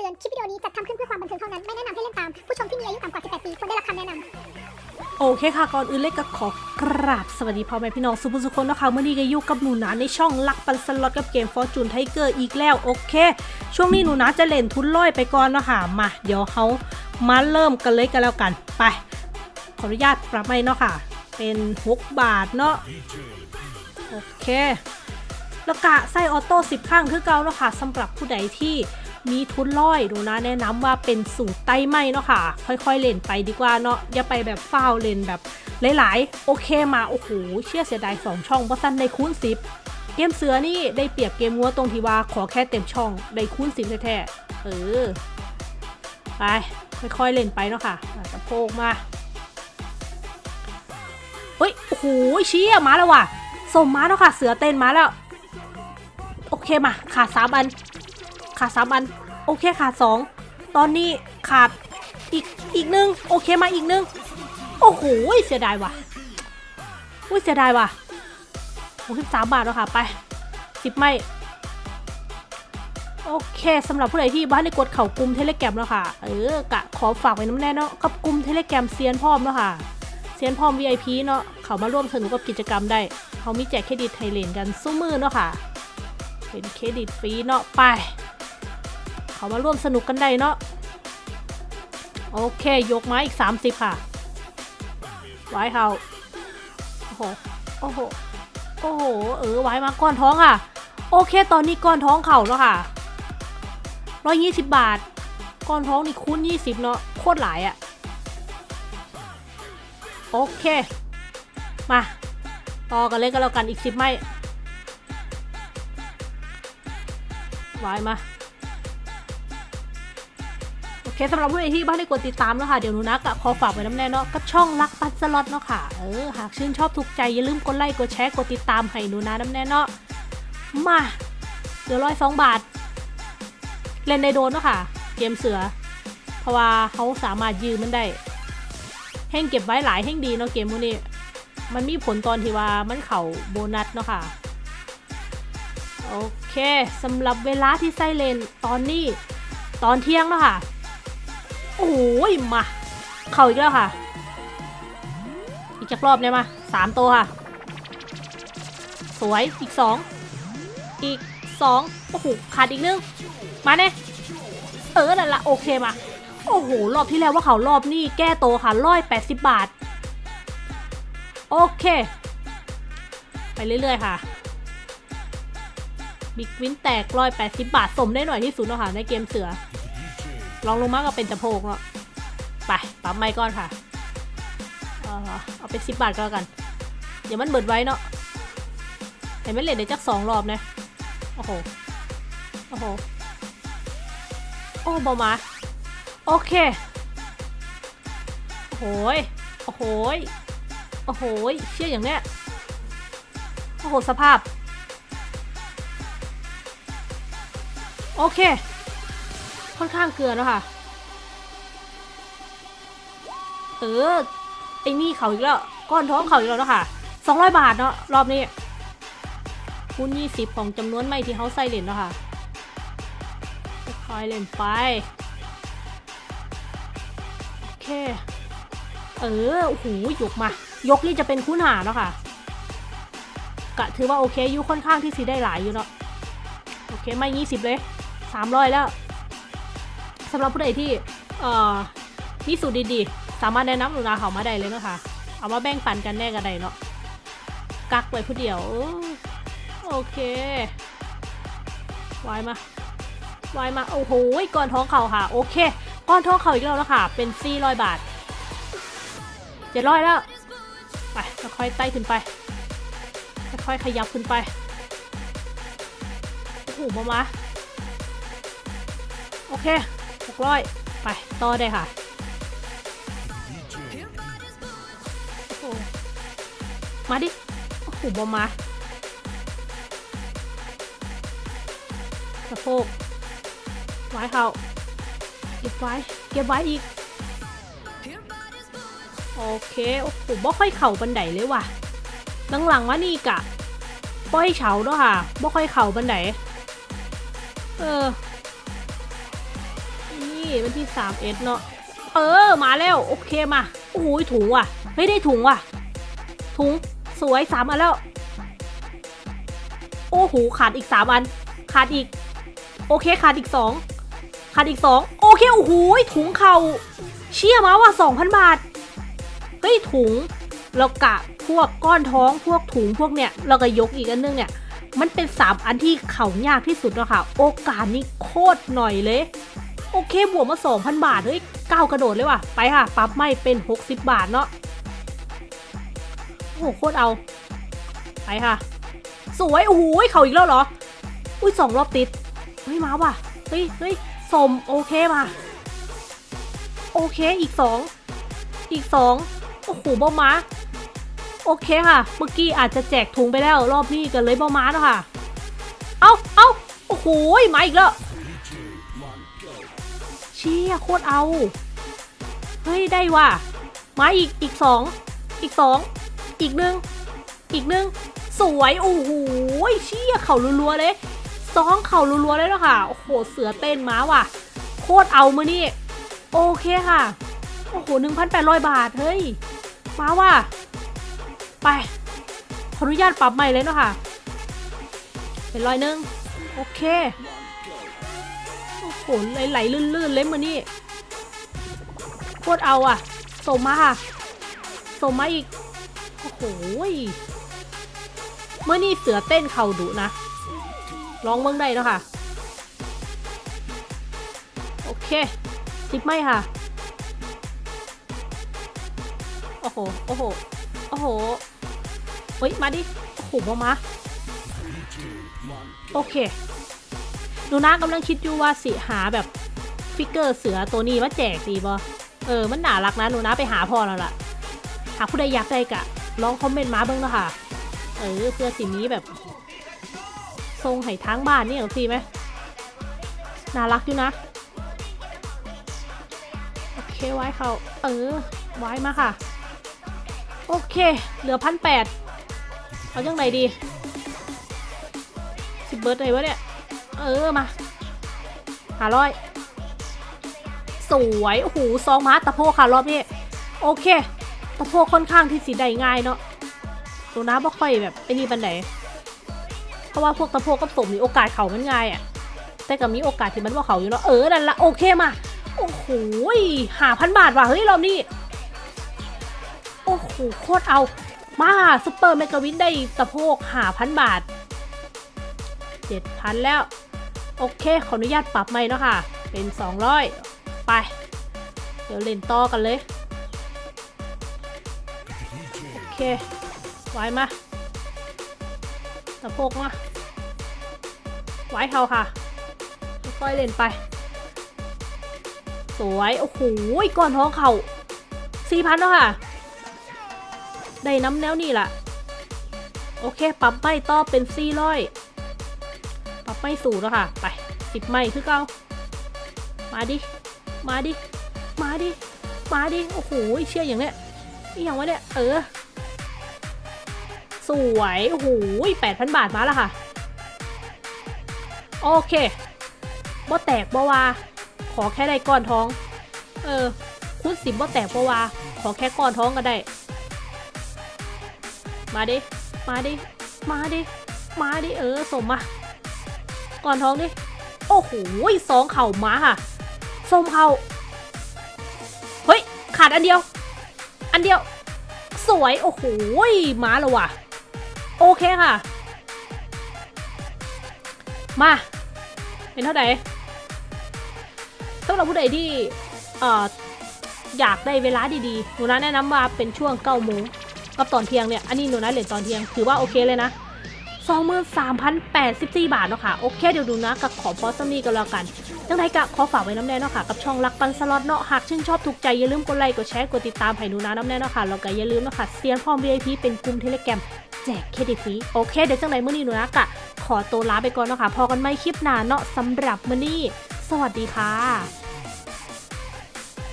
ตือน คลิปวิดีโอนี้จัดทำขึ้นเพื่อความบันเทิงเท่านั้น ไม่แนะนำให้เล่นตาม ผู้ชมที่มีอายุต่ำกว่า 18 ปีควรได้รับคำแนะนำโอเคค่ะ ก่อนอื่นเลยก็ขอกราบสวัสดีพ่อแม่พี่น้องสุผู้สุคนนะคะมื้อนี้ก็อยู่กับหนูนาในช่องรักปั่นสล็อตกับเกม Fortune Tiger อีกแล้วโอเค ช่วงนี้หนูนาจะเล่นทุนร้อยไปก่อนเนาะค่ะมา เดี๋ยวเขามาเริ่มกันเลยกันแล้วกันไป ขออนุญาตปรับไม้เนาะค่ะ เป็น6บาทเนาะโอเคแล้วกะไส้ออโต้10ข้างคือเก่าเนาะค่ะสำหรับผู้ใดที่ มีทุนร้อยหนูนะแนะนำว่าเป็นสูตรไต้ไหมเนาะค่ะ ค่อยๆเล่นไปดีกว่าเนาะอย่าไปแบบฟ้าวเล่นแบบหลายๆ โอเคมาโอ้โหเชื่อเสียดายสองช่องเพราะสั้นในคูณ10เกมเสือนี่ได้เปรียบเกมงัวตรงที่ว่าขอแค่เต็มช่องได้คูณ10แท้ๆเออไปค่อยๆเล่นไปเนาะค่ะอะสะโพกมาเฮ้ยโอ้โหเชี้มาแล้วว่ะสมมาแล้วค่ะ เสือเต้นมาแล้ว โอเคมาขาดสามอัน ขาดสามอัน โอเคขาดสองตอนนี้ขาดอีกอีกหนึ่งโอเคมาอีกหนึ่งโอ้โหเสียดายว่ะอุ้ยเสียดายว่ะหกสิบสามบาทแล้วค่ะไปสิบไม้โอเคสำหรับผู้ใดที่บ่ทันได้กดเข้ากลุ่มเทเลแกรมแล้วค่ะ เออกะขอฝากไว้นำแน่เนาะกับกลุ่มเทเลแกรมเซียนพร้อมแล้วค่ะเซียนพร้อม VIP เนาะเขามาร่วมสนุกกับกิจกรรมได้เขามีแจกเครดิตไทยเลนกันสู้มือเนาะค่ะ เป็นเครดิตฟรีเนาะไป เขามาร่วมสนุกกันได้เนาะโอเค ยกไม้อีก 30 ค่ะไว้เขาโอ้โหโอ้โหโอ้โหเออไว้มาก้อนท้องค่ะ โอเค ตอนนี้ก้อนท้องเข่าแล้วค่ะร้อยยี่สิบบาท ก้อนท้องนี่คูณยี่สิบเนาะโคตรหลายอะ่ะโอเค มา ต่อกันเลยก็แล้วกันอีกสิบไม้ไว้มา เคสำหรับผู้ใดที่บ้านได้กดติดตามแล้วค่ะ เดี๋ยวนูนะกขอฝากไว้น้ำแน่เนาะกับช่องรักปันสล็อตเนาะค่ะ เออ หากชื่นชอบถูกใจ อย่าลืมกดไลค์ กดแชร์ กดติดตามให้นูนะน้ำแน่เนาะ มาเดี๋ยวร้อยสองบาท เล่นในโดนเนาะค่ะ เกมเสือ เพราะว่าเขาสามารถยืมมันได้ แห้งเก็บไว้หลายแห้งดีเนาะเกมพวกนี้ มันมีผลตอนที่ว่ามันเข่าโบนัสเนาะค่ะ โอเคสำหรับเวลาที่ไซเลนตอนนี้ตอนเที่ยงแล้วค่ะ โอ้ยมา เข่าอีกแล้วค่ะ อีกจักรอบเนี่ยมาสามตัวค่ะ สวยอีกสองอีกสองโอ้โหขาดอีกนึงมาเนี่ยเออนั่นละโอเคมาโอ้โหรอบที่แล้วว่าเขารอบนี้แก้โตวค่ะร้อยแปดสิบบาท โอเค ไปเรื่อยๆค่ะบิ๊กวินแตกร้อยแปดสิบบาทสมได้หน่อยที่สุดเนาะค่ะในเกมเสือ ลองลงมาก็เป็นจะโพกเนาะไปปั๊มไม้ก่อนค่ะ เออเอาไปสิบบาทก็แล้วกันเดี๋ยวมันเบิดไว้เนาะเห็นไหมเลทได้จักสองรอบนะโอ้โหโอ้โหโอ้บอมาโอเคโอ้โหยโอ้โหยโอ้โหยเชี่ยอย่างเนี้ยโอ้โหสภาพ โอเค ค่อนข้างเกลือแล้วค่ะ เออไอ้นี่เขาอีกแล้ว ก้อนท้องเขาอีกแล้วเนาะค่ะสองร้อยบาทเนาะรอบนี้คูณยี่สิบของจำนวนไม่ที่เขาใส่เหรียญเนาะค่ะคอยเล่นไป โอเค เออโอ้โหยกมา ยกนี่จะเป็นคูณหาเนาะค่ะ กะถือว่าโอเคอยู่ค่อนข้างที่สีได้หลายอยู่เนาะ โอเค ไม่ยี่สิบเลยสามร้อยแล้ว สำหรับผู้ใดที่เอ่อมีสูตรดีๆ สามารถแนะนำหนูนาเขามาได้เลยนะคะเอามาแบ่งปันกันแน่กันได้เนาะกักไว้ผู้เดียวโอเควายมาวายมาโอ้โหก้อนท้องเข่าค่ะ โอเค ก้อนท้องเข่าอีกแล้วแล้วค่ะ เป็น400บาทเจ็ดร้อยแล้วไปค่อยๆไต่ขึ้นไปค่อยๆขยับขึ้นไปโอ้โหมามาโอเค หกร้อยไป ต่อได้ค่ะมาดิ โอ้โหบอมมาสะโพกไว้เขาเก็บไว้ เก็บไว้อีก โอเค โอ้โหบ่ค่อยเข่าบันไดเลยว่ะ หลังๆว่านี่กะ ป้อยเฉาเนาะค่ะบ่ค่อยเข่าบันไดเออ วันที่3เอ็ดเนาะเออมาแล้วโอเคมาโอ้โหถุงว่ะเฮ้ยได้ถุงว่ะ ถุงสวยสามอันแล้ว โอ้โหขาดอีกสามอัน ขาดอีก โอเคขาดอีกสองขาดอีกสองโอเคโอ้โหถุงเข่าเชี่ยมาว่ะสองพันบาทเฮ้ยถุงแล้วกะพวกก้อนท้องพวกถุงพวกเนี้ยแล้วก็ยกอีกอันนึงเนี่ย มันเป็นสามอันที่เข่ายากที่สุดเนาะค่ะ โอกาสนี้โคตรหน่อยเลย โอเคบวกมา 2,000 บาท เฮ้ยก้าวกระโดดเลยว่ะ ไปค่ะ ปรับไม่เป็น 60 บาทเนาะโอ้โหโคตรเอา ไปค่ะ สวย โอ้โหเขาอีกแล้วเหรอ อุ้ยสองรอบติด เฮ้ย มาว่ะ เฮ้ยเฮ้ยสมโอเคมา โอเคอีกสอง อีกสอง โอ้โหบ้ามา โอเคค่ะ เมื่อกี้อาจจะแจกถุงไปแล้ว รอบนี้กันเลยบ้ามาแล้วค่ะ เอาเอาโอ้โหมาอีกแล้ว เชี่ยโคตรเอา เฮ้ยได้ว่ะมาอีกอีกสองอีกสองอีกหนึ่งอีกหนึ่งสวยโอ้โหเชี่ยเข่ารัวๆเลยซองเข่ารัวๆเลยแล้วค่ะโอ้โหเสือเต้นม้าว่ะ โคตรเอามือนี่โอเคค่ะโอ้โหหนึ่งพันแปดร้อยบาทเฮ้ยมาว่ะไปขออนุญาตปรับใหม่เลยเนาะค่ะ เป็นร้อยหนึ่งโอเค โอ้โหไหลๆลื่นๆเลยมือนี่โคตรเอาอะส่งมาค่ะส่งมาอีก โอ้โหเมื่อนี่เสือเต้นเข่าดุนะ ลองเมืองได้แล้วค่ะ โอเคสิบไม่ค่ะ โอ้โห โอ้โห โอ้โหเฮ้ย มาดิ โอ้โหมามา โอเค หนูนะกำลังคิดอยู่ว่าสิหาแบบฟิกเกอร์เสือตัวนี้มาแจกดีบอเออ มันน่ารักนะหนูนะไปหาพ่อแล้วล่ะ หากผู้ใดอยากได้กะลองคอมเมนต์มาเบ้างนะคะเออเพื่อสินี้แบบ ทรงไห้ทั้งบ้านนี่ของซีไหมน่ารักอยู่นะ โอเคไว้เขาเออ ไว้มาค่ะ โอเค เหลือพันแปดเอาจังไหนดี สิบเบิร์ดเลยวะเนี่ย เออมาหาร้อยสวยโอ้โหซองมาตะโพกค่ะรอบนี้โอเคตะโพกค่อนข้างที่สีได้ง่ายเนาะตัวน้าบ่ค่อยแบบไอ้นี่บันไดเพราะว่าพวกตะโพกกับสมนี่โอกาสเขามันง่ายอะ่ะ แต่ก็มีโอกาสที่มันว่าเขาอยู่เนาะเออนั่นละโอเคมาโอ้โหห้าพันบาทว่ะเฮ้ยรอบนี้โอ้โหโคตรเอา มา super mega win ได้ตะโพกห้าพันบาทเจ็ดพันแล้ว โอเค ขออนุญาตปรับใหม่เนาะค่ะ เป็น 200 ไป เดี๋ยวเล่นต่อกันเลย โอเค ไว้มาตะโพกมาไว้เขาค่ะ ค่อยเล่นไป สวย โอ้โหก่อนท้องเขาสี่พันแล้วค่ะ ได้น้ำแนวนี่ล่ะ โอเค ปรับไม่ต่อเป็นสี่ร้อยับไม่สูงแล้วค่ะ ไปสิบไม่คือเก้ามาดิ มาดิ มาดิ มาดิ โอ้โหเชื่ออย่างเนี้ยนี่อย่างวะเนี่ย เออ สวย โอ้โหแปดพันบาทมาแล้วค่ะ โอเคบ่แตกบ่วา ขอแค่ได้ก้อนท้อง เออ คุณสิบบ่แตกบ่วา ขอแค่ก้อนท้องก็ได้ มาดิ มาดิ มาดิ มาดิ เออสมมา ก่อนท้องดิ โอ้โหสองเข่ามาค่ะส้มเข่าเฮ้ย ขาดอันเดียว อันเดียว สวย โอ้โหมาแล้วว่ะ โอเคค่ะ มา เป็นเท่าไหร่สำหรับผู้ใดที่เอ่ออยากได้เวลาดีๆ หนูนะแนะนำว่าเป็นช่วงเก้าโมงกับตอนเที่ยงเนี่ย อันนี้หนูนะเหรียญตอนเที่ยง ถือว่าโอเคเลยนะ 23,084 บาทเนาะค่ะ โอเคเดี๋ยวดูนะกับขอพอสมีกันแล้วกันจังไดกะขอฝากไว้น้ำแน่เนาะค่ะ กับช่องรักปันสล็อตเนาะ หากชื่นชอบถูกใจ อย่าลืมกดไลค์ กดแชร์ กดติดตามให้หนูนะน้ำแน่เนาะค่ะ แล้วก็อย่าลืมเนาะค่ะเซียนพร้อม VIP เป็นกลุ่มเทเลแกรมแจกเครดิตฟรี โอเค เดี๋ยวจังไดมื้อนี้หนูนะกะขอตัวลาไปก่อนเนาะค่ะ พอกันไม่คลิปหน้าเนาะสำหรับมื้อนี้ สวัสดีค่ะ